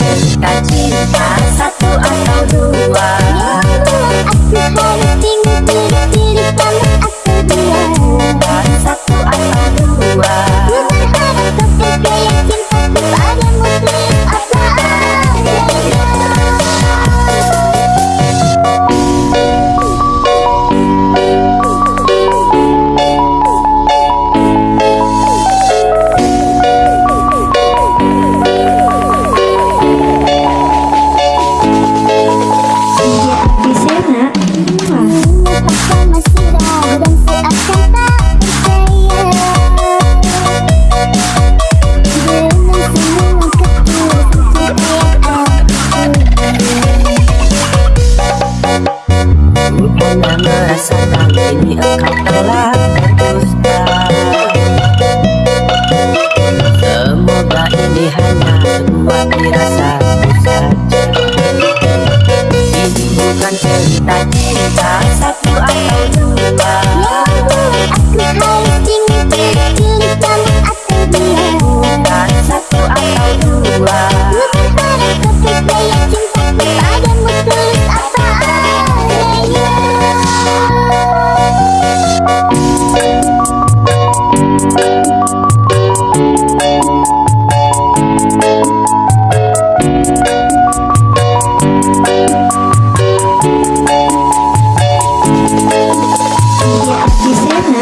cinta-cinta satu atau dua. 你害吗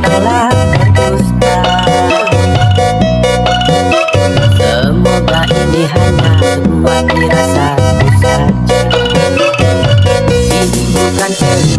adalah berdusta Semoga ini hanya semua dirasaku saja Ini bukan cerita